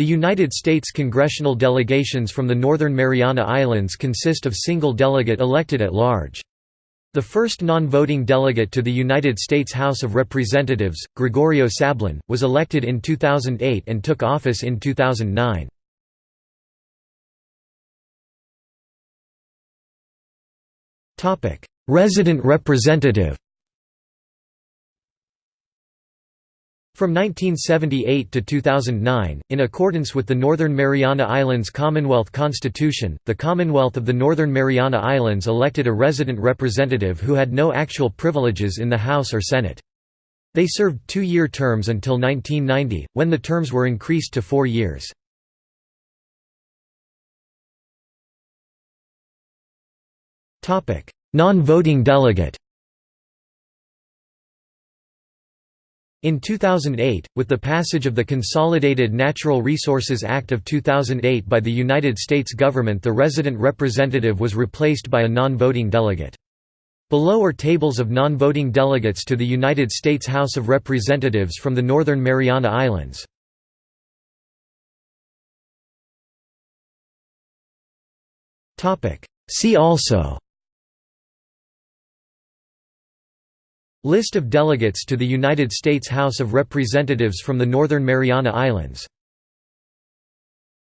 The United States congressional delegations from the Northern Mariana Islands consist of single delegate elected at large. The first non-voting delegate to the United States House of Representatives, Gregorio Sablan, was elected in 2008 and took office in 2009. Resident representative From 1978 to 2009, in accordance with the Northern Mariana Islands Commonwealth Constitution, the Commonwealth of the Northern Mariana Islands elected a resident representative who had no actual privileges in the House or Senate. They served two-year terms until 1990, when the terms were increased to four years. Non-voting delegate In 2008, with the passage of the Consolidated Natural Resources Act of 2008 by the United States government the resident representative was replaced by a non-voting delegate. Below are tables of non-voting delegates to the United States House of Representatives from the Northern Mariana Islands. See also List of delegates to the United States House of Representatives from the Northern Mariana Islands